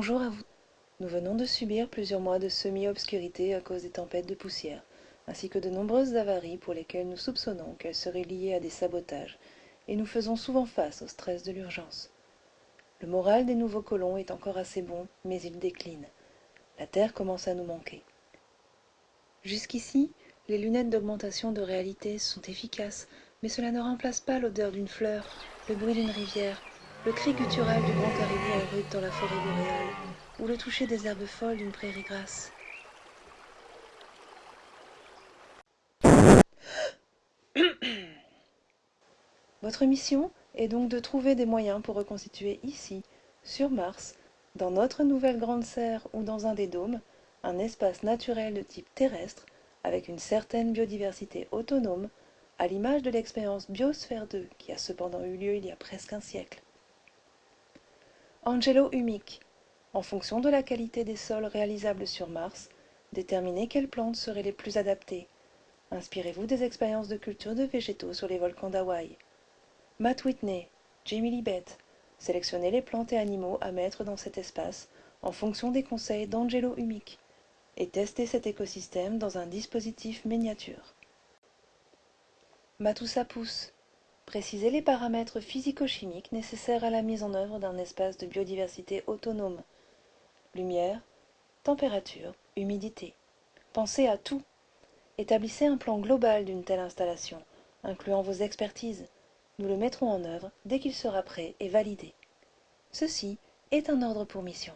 Bonjour à vous. Nous venons de subir plusieurs mois de semi-obscurité à cause des tempêtes de poussière, ainsi que de nombreuses avaries pour lesquelles nous soupçonnons qu'elles seraient liées à des sabotages, et nous faisons souvent face au stress de l'urgence. Le moral des nouveaux colons est encore assez bon, mais il décline. La Terre commence à nous manquer. Jusqu'ici, les lunettes d'augmentation de réalité sont efficaces, mais cela ne remplace pas l'odeur d'une fleur, le bruit d'une rivière, le cri guttural du grand caribou en route dans la forêt boréale, ou le toucher des herbes folles d'une prairie grasse. Votre mission est donc de trouver des moyens pour reconstituer ici, sur Mars, dans notre nouvelle grande serre ou dans un des dômes, un espace naturel de type terrestre avec une certaine biodiversité autonome, à l'image de l'expérience Biosphère 2 qui a cependant eu lieu il y a presque un siècle. Angelo Humic, en fonction de la qualité des sols réalisables sur Mars, déterminez quelles plantes seraient les plus adaptées. Inspirez-vous des expériences de culture de végétaux sur les volcans d'Hawaï. Matt Whitney, Jamie Libet, sélectionnez les plantes et animaux à mettre dans cet espace en fonction des conseils d'Angelo Humic et testez cet écosystème dans un dispositif miniature. Précisez les paramètres physico-chimiques nécessaires à la mise en œuvre d'un espace de biodiversité autonome. Lumière, température, humidité. Pensez à tout. Établissez un plan global d'une telle installation, incluant vos expertises. Nous le mettrons en œuvre dès qu'il sera prêt et validé. Ceci est un ordre pour mission.